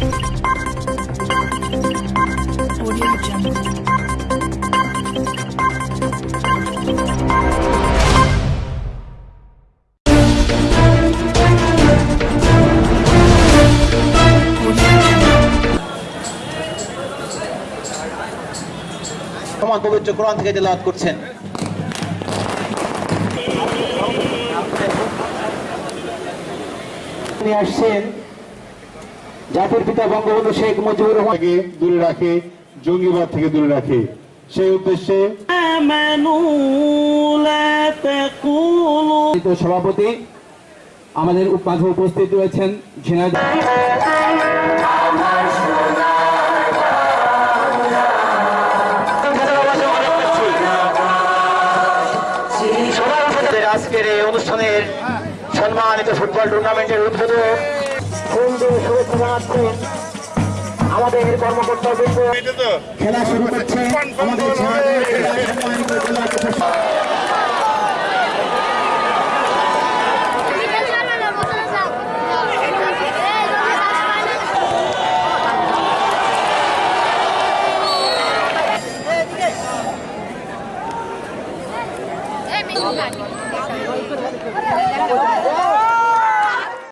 সমান পবিত্র কোরআন থেকে তেলাওয়াত করছেন। নিয়ে আসছেন জাতির পিতা বঙ্গবন্ধু শেখ মুজিবুর রহমান থেকে দূরে রাখে জঙ্গিবাদ থেকে দূরে রাখে। সেই উদ্দেশ্যে সভাপতি আমাদের মাঝে উপস্থিত রয়েছেন ঝিনাইদহ। আজকের এই অনুষ্ঠানের সম্মানিত ফুটবল টুর্নামেন্টের উদ্বোধক দিয়ে শুভেচ্ছা জানাচ্ছেন আমাদের কর্মকর্তা খেলা শুরু আমাদের ঝিনাইদহ